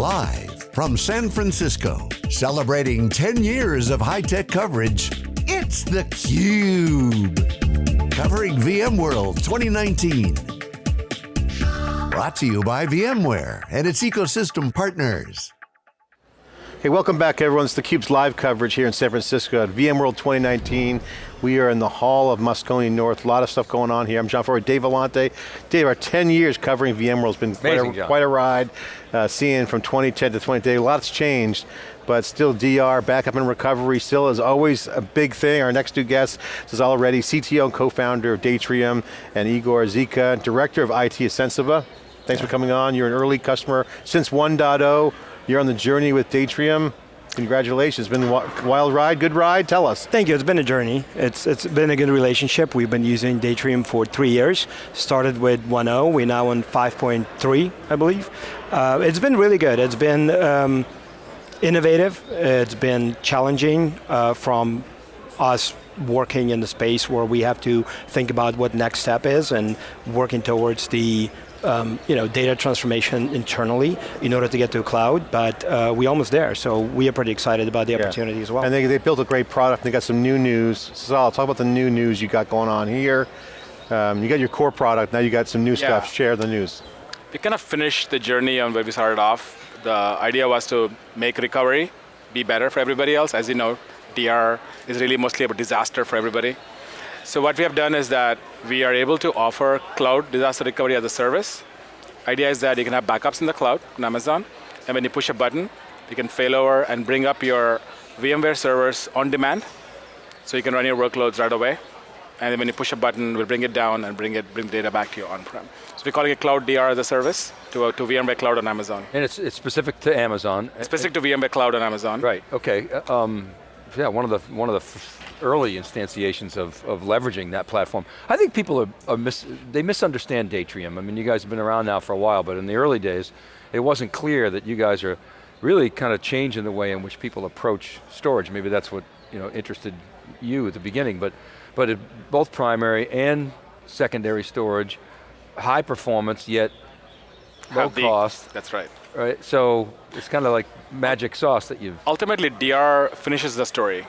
Live from San Francisco, celebrating 10 years of high-tech coverage, it's theCUBE. Covering VMworld 2019. Brought to you by VMware and its ecosystem partners. Hey, welcome back everyone. It's theCUBE's live coverage here in San Francisco at VMworld 2019. We are in the hall of Moscone North, a lot of stuff going on here. I'm John Furrier, Dave Vellante. Dave, our 10 years covering VMworld's been Amazing, quite, a, quite a ride. Uh, seeing from 2010 to 2020, a lot's changed but still DR, backup and recovery, still is always a big thing. Our next two guests is already CTO and co-founder of Datrium, and Igor Zika, director of IT at Sensiba. Thanks for coming on. You're an early customer since 1.0. You're on the journey with Datrium. Congratulations, it's been a wild ride, good ride, tell us. Thank you, it's been a journey. It's, it's been a good relationship. We've been using Datrium for three years. Started with 1.0, we're now on 5.3, I believe. Uh, it's been really good. It's been um, innovative, it's been challenging uh, from us working in the space where we have to think about what next step is and working towards the um, you know, data transformation internally in order to get to a cloud, but uh, we're almost there, so we are pretty excited about the yeah. opportunity as well. And they, they built a great product, they got some new news. Sal, talk about the new news you got going on here. Um, you got your core product, now you got some new yeah. stuff, share the news. We kind of finished the journey on where we started off. The idea was to make recovery be better for everybody else. As you know, DR is really mostly about disaster for everybody. So what we have done is that we are able to offer cloud disaster recovery as a service. Idea is that you can have backups in the cloud on Amazon, and when you push a button, you can failover and bring up your VMware servers on demand, so you can run your workloads right away. And then when you push a button, we'll bring it down and bring it bring data back to your on-prem. So we're calling it Cloud DR as a service to, uh, to VMware Cloud on Amazon. And it's, it's specific to Amazon. It's specific to VMware Cloud on Amazon. Right, okay. Um, yeah, one of the, one of the early instantiations of, of leveraging that platform. I think people are, are mis they misunderstand Datrium. I mean, you guys have been around now for a while, but in the early days, it wasn't clear that you guys are really kind of changing the way in which people approach storage. Maybe that's what you know interested you at the beginning, but, but it, both primary and secondary storage, high performance, yet low cost. That's right. Right, so it's kind of like magic sauce that you've... Ultimately, DR finishes the story.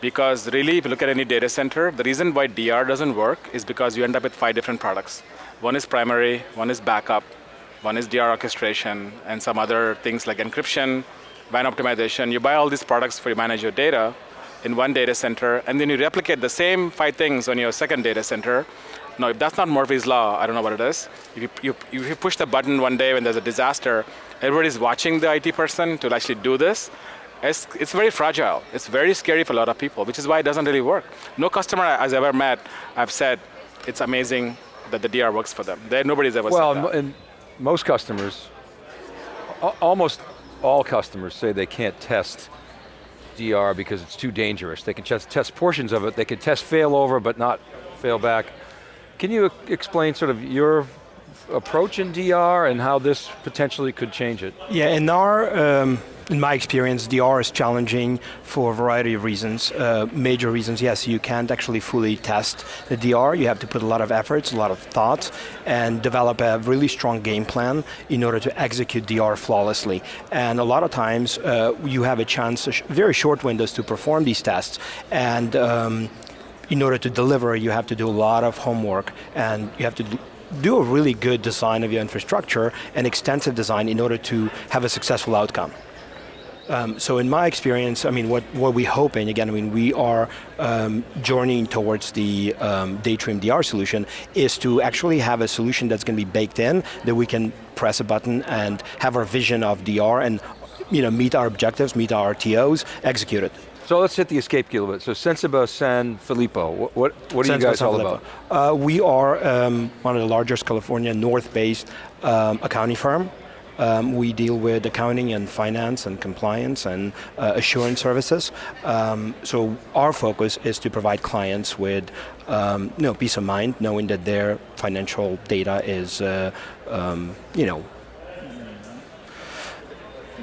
Because really, if you look at any data center, the reason why DR doesn't work is because you end up with five different products. One is primary, one is backup, one is DR orchestration, and some other things like encryption, WAN optimization. You buy all these products for you manage your data in one data center, and then you replicate the same five things on your second data center. Now, if that's not Murphy's Law, I don't know what it is. If you, you, if you push the button one day when there's a disaster, everybody's watching the IT person to actually do this, it's, it's very fragile. It's very scary for a lot of people, which is why it doesn't really work. No customer I've ever met, I've said, it's amazing that the DR works for them. There, nobody's ever well, said that. Well, and most customers, almost all customers say they can't test DR because it's too dangerous. They can just test portions of it. They can test failover, but not fail back. Can you explain sort of your approach in DR and how this potentially could change it? Yeah, in our um, in my experience, DR is challenging for a variety of reasons. Uh, major reasons, yes, you can't actually fully test the DR. You have to put a lot of efforts, a lot of thought, and develop a really strong game plan in order to execute DR flawlessly. And a lot of times, uh, you have a chance, very short windows to perform these tests, and um, in order to deliver, you have to do a lot of homework, and you have to do a really good design of your infrastructure and extensive design in order to have a successful outcome. Um, so in my experience, I mean, what, what we're hoping, again, I mean, we are um, journeying towards the um, Datrium DR solution, is to actually have a solution that's going to be baked in, that we can press a button and have our vision of DR and you know, meet our objectives, meet our RTOs, execute it. So let's hit the escape key a little bit. So Sensiba San Filippo, what, what, what are you guys all about? Uh, we are um, one of the largest California North-based um, accounting firm. Um, we deal with accounting and finance and compliance and uh, assurance services. Um, so our focus is to provide clients with um, you know, peace of mind, knowing that their financial data is uh, um, you know,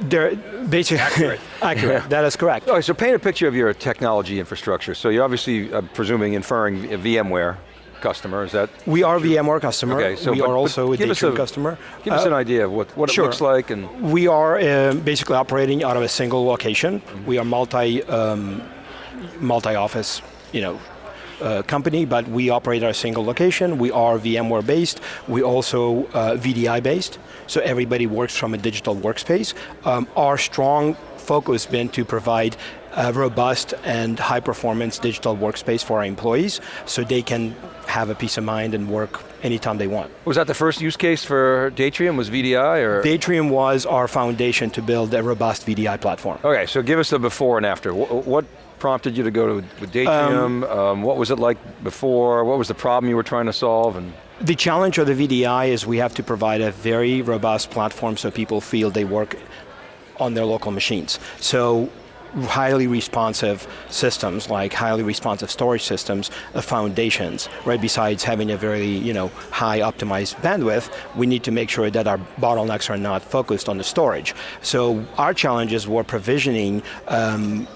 they're basically accurate. accurate. That is correct. All right, so paint a picture of your technology infrastructure. So you're obviously, I'm presuming, inferring a VMware customer, is that? We are VMware customer. Okay, so we but- are also a us a- customer. Give us Uh, an idea of what, what it looks like and We are uh, basically operating out of a single location. Mm-hmm. We are multi, um, multi-office, you know, uh, company, but we operate at a single location. We are VMware based. We also uh, VDI based, so everybody works from a digital workspace. Um, our strong focus has been to provide a robust and high performance digital workspace for our employees so they can have a peace of mind and work anytime they want. was that the first use case for Datrium, was VDI or? Datrium was our foundation to build a robust VDI platform. Okay, so give us the before and after. What, what prompted you to go to Datrium? Um, what was it like before? What was the problem you were trying to solve? And The challenge of the VDI is we have to provide a very robust platform so people feel they work on their local machines. So highly responsive systems, like highly responsive storage systems, the foundations, right? Besides having a very, you know, high optimized bandwidth, we need to make sure that our bottlenecks are not focused on the storage. So our challenges were provisioning um,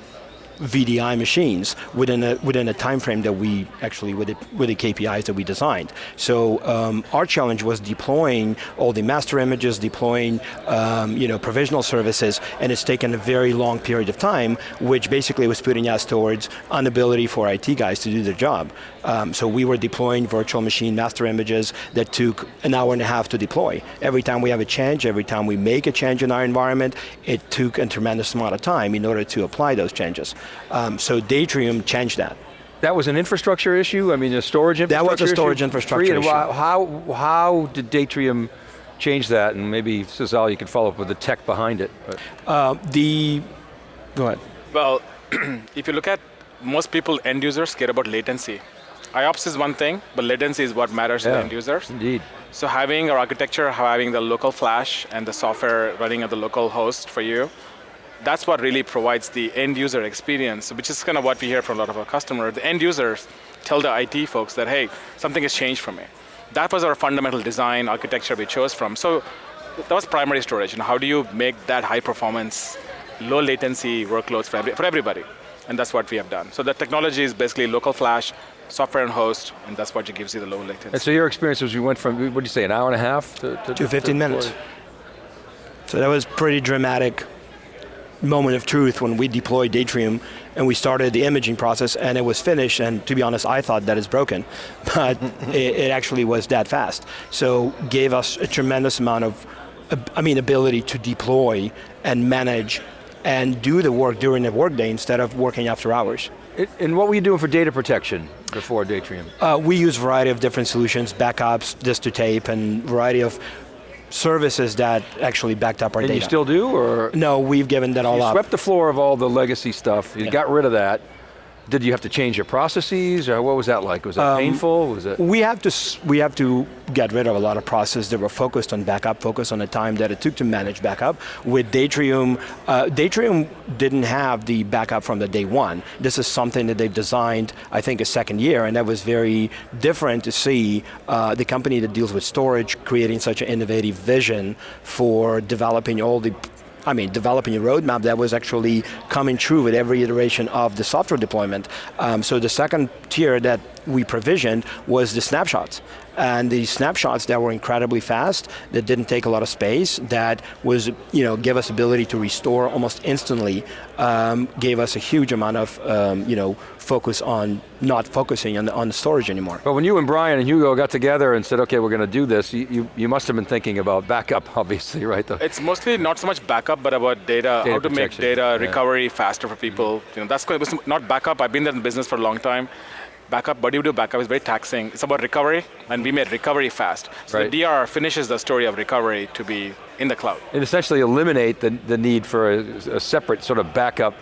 VDI machines within a within a time frame that we actually with the, with the KPIs that we designed. So um, our challenge was deploying all the master images, deploying um, you know provisional services, and it's taken a very long period of time, which basically was putting us towards inability for IT guys to do their job. Um, so we were deploying virtual machine master images that took an hour and a half to deploy. Every time we have a change, every time we make a change in our environment, it took a tremendous amount of time in order to apply those changes. Um, so Datrium changed that. that was an infrastructure issue? I mean, a storage infrastructure That was a storage issue? infrastructure And issue. How, how, how did Datrium change that? And maybe, Cesal, you could follow up with the tech behind it. Uh, the, go ahead. Well, if you look at most people, end users care about latency. IOPS is one thing, but latency is what matters to Yeah. the end users. Indeed. So having our architecture, having the local flash and the software running at the local host for you, that's what really provides the end user experience, which is kind of what we hear from a lot of our customers. The end users tell the IT folks that, hey, something has changed for me. That was our fundamental design architecture we chose from. So that was primary storage. And how do you make that high performance, low latency workloads for, every, for everybody? And that's what we have done. So the technology is basically local flash, software and host, and that's what gives you the low latency. And so your experience was you went from, what did you say, an hour and a half to? To 15 minutes. So that was pretty dramatic moment of truth when we deployed Datrium and we started the imaging process and it was finished and to be honest I thought that is broken but it, it actually was that fast so gave us a tremendous amount of I mean ability to deploy and manage and do the work during the workday instead of working after hours. It- And what were you doing for data protection before Datrium? Uh, we use a variety of different solutions, backups, disk to tape, and variety of services that actually backed up our And data. you still do, or? no, we've given that all You up. swept the floor of all the legacy stuff, you Yeah. got rid of that. Did you have to change your processes, or what was that like? Was Um, painful? Was it? We have to we have to get rid of a lot of processes that were focused on backup, focused on the time that it took to manage backup. With Datrium, uh, Datrium didn't have the backup from the day one. This is something that they've designed, I think, a second year, and that was very different to see uh, the company that deals with storage creating such an innovative vision for developing all the I mean, developing a roadmap that was actually coming true with every iteration of the software deployment. Um, so the second tier that we provisioned was the snapshots. And the snapshots that were incredibly fast, that didn't take a lot of space, that was, you know, gave us ability to restore almost instantly, um, gave us a huge amount of, um, you know, focus on not focusing on the, on the storage anymore. But when you and Brian and Hugo got together and said, okay, we're going to do this, you, you, you must have been thinking about backup, obviously, right? The- It's mostly not so much backup, but about data, Data how to make protection, data yeah. Recovery faster for people. You know, that's good. It's not backup. I've been there in business for a long time. Backup, what do you do backup is very taxing. It's about recovery, and we made recovery fast. So Right. the DR finishes the story of recovery to be in the cloud. and essentially eliminate the, the need for a, a separate sort of backup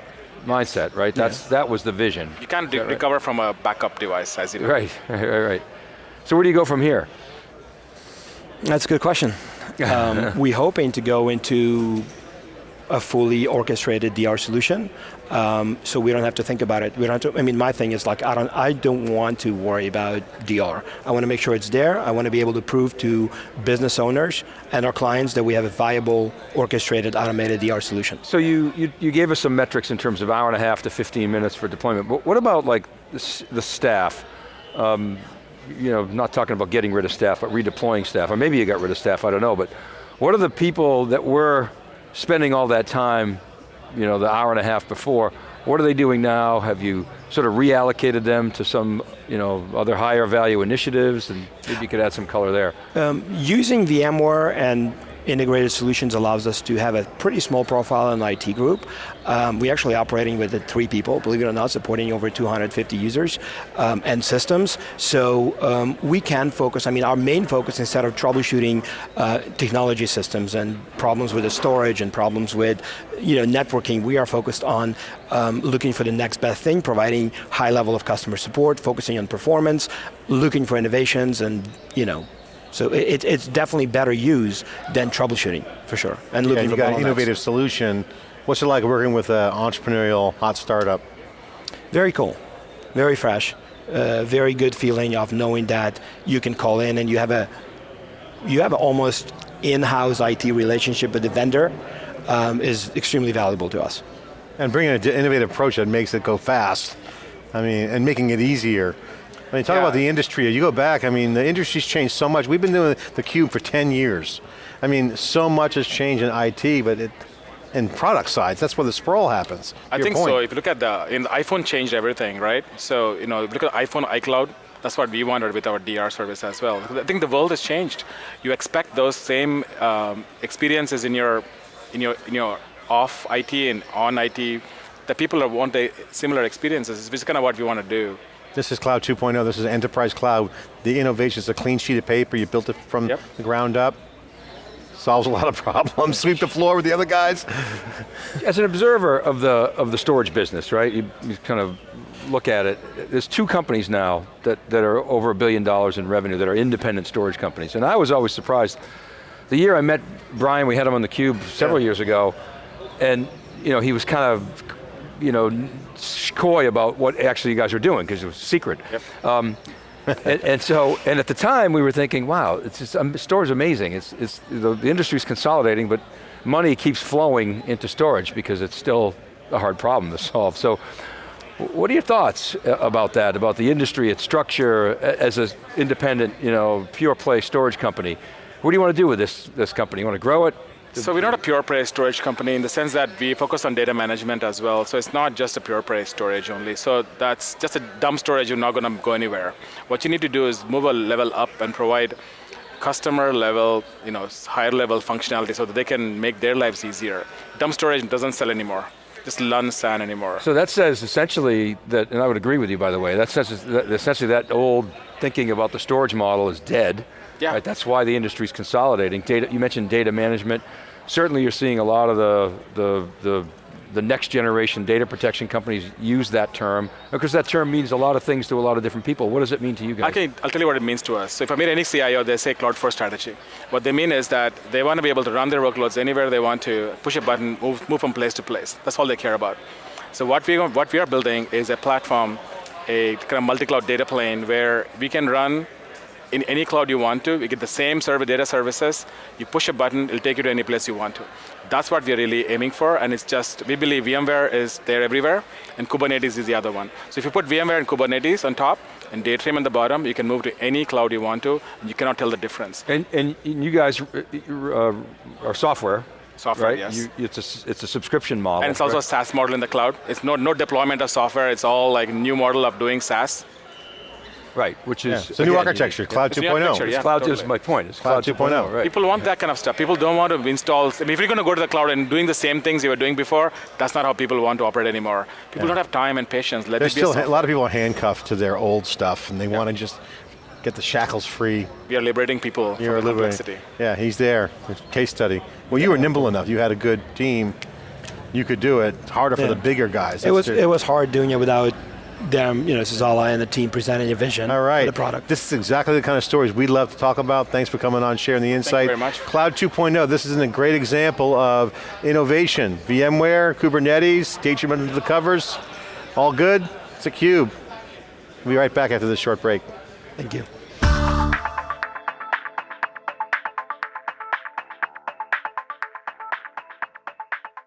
mindset, right? That's, That was the vision. You can't right? recover from a backup device, as you know. Right, right, right, right. So where do you go from here? That's a good question. Um, we hoping to go into a fully orchestrated DR solution, um, so we don't have to think about it. We don't have to, I mean, my thing is like I don't, I don't want to worry about DR. I want to make sure it's there. I want to be able to prove to business owners and our clients that we have a viable, orchestrated, automated DR solution. So you, you, you gave us some metrics in terms of hour and a half to 15 minutes for deployment, but what about like the, the staff? Um, you know, not talking about getting rid of staff, but redeploying staff, or maybe you got rid of staff, I don't know, but what are the people that were spending all that time, you know, the hour and a half before, what are they doing now? Have you sort of reallocated them to some, you know, other higher value initiatives, and maybe you could add some color there. Um, using VMware and integrated solutions allows us to have a pretty small profile in the IT group. Um, we're actually operating with three people, believe it or not, supporting over 250 users um, and systems. So um, we can focus, I mean, our main focus instead of troubleshooting uh, technology systems and problems with the storage and problems with you know, networking, we are focused on um, looking for the next best thing, providing high level of customer support, focusing on performance, looking for innovations and you know, so it, it's definitely better use than troubleshooting, for sure. And looking yeah, you got an innovative solution. What's it like working with an entrepreneurial hot startup? Very cool, very fresh. Uh, very good feeling of knowing that you can call in and you have a, you have almost in-house IT relationship with the vendor um, is extremely valuable to us. And bringing an innovative approach that makes it go fast, I mean, and making it easier. When you talk yeah. about the industry, you go back, I mean, the industry's changed so much. We've been doing theCUBE for 10 years. I mean, so much has changed in IT, but it, in product sides, that's where the sprawl happens. I think point. so, if you look at the, in the iPhone changed everything, right? So, you know, if you look at iPhone, iCloud, that's what we wanted with our DR service as well. I think the world has changed. You expect those same um, experiences in your, in your, in your off IT and on IT, that people want the similar experiences, which is kind of what we want to do. This is Cloud 2.0, this is Enterprise Cloud. The innovation is a clean sheet of paper, you built it from yep. the ground up. Solves a lot of problems, sweep the floor with the other guys. As an observer of the, of the storage business, right, you, you kind of look at it, there's two companies now that, that are over a billion dollars in revenue that are independent storage companies. And I was always surprised. The year I met Brian, we had him on the Cube several yeah. years ago, and you know, he was kind of you know, coy about what actually you guys are doing because it was secret. Yep. Um, and, and, so, and at the time we were thinking, wow, it's just, um, storage is amazing. It's, it's, the, the industry's consolidating, but money keeps flowing into storage because it's still a hard problem to solve. So, what are your thoughts uh, about that, about the industry, its structure, as an independent, you know, pure play storage company? What do you want to do with this, this company? You want to grow it, so we're not a pure play storage company in the sense that we focus on data management as well. So it's not just a pure play storage only. So that's just a dumb storage, you're not going to go anywhere. What you need to do is move a level up and provide customer level, you know, higher level functionality so that they can make their lives easier. Dumb storage doesn't sell anymore just LUN SAN anymore. So that says essentially that, and I would agree with you by the way, that says that essentially that old thinking about the storage model is dead. Yeah. Right? That's why the industry's consolidating. Data, you mentioned data management. Certainly you're seeing a lot of the, the, the, the next generation data protection companies use that term, because that term means a lot of things to a lot of different people. What does it mean to you guys? Okay, I'll tell you what it means to us. So if I meet any CIO, they say cloud first strategy. What they mean is that they want to be able to run their workloads anywhere they want to, push a button, move, move from place to place. That's all they care about. So what we, what we are building is a platform, a kind of multi-cloud data plane where we can run in any cloud you want to. You get the same server data services. You push a button, it'll take you to any place you want to. That's what we're really aiming for, and it's just, we believe VMware is there everywhere, and Kubernetes is the other one. So if you put VMware and Kubernetes on top, and Datrium on the bottom, you can move to any cloud you want to, and you cannot tell the difference. And, and you guys uh, uh are software, software, right? yes. You, it's, a, it's a subscription model. And it's also right? a SaaS model in the cloud. It's no, no deployment of software, it's all like new model of doing SaaS. Right, which is... Yeah. It's a new oh. architecture, Cloud 2.0. Yeah, Cloud totally. is my point, it's Cloud, Cloud 2.0. Right. People want that kind of stuff. People don't want to install, I mean, if you're going to go to the cloud and doing the same things you were doing before, that's not how people want to operate anymore. People yeah. don't have time and patience. Let There's still a, a, lot of people are handcuffed to their old stuff and they yeah. want to just get the shackles free. We are liberating people You're from complexity. Yeah, he's there, case study. Well, you were nimble enough, you had a good team, you could do it. It's harder for the bigger guys. That's it was, it was hard doing it without them, you know, this is all I and the team presenting a vision All right. for the product. This is exactly the kind of stories we'd love to talk about. Thanks for coming on, sharing the insight. Thank you very much. Cloud 2.0, this is a great example of innovation. VMware, Kubernetes, Datrium under the covers, all good, it's a cube. We'll be right back after this short break. Thank you.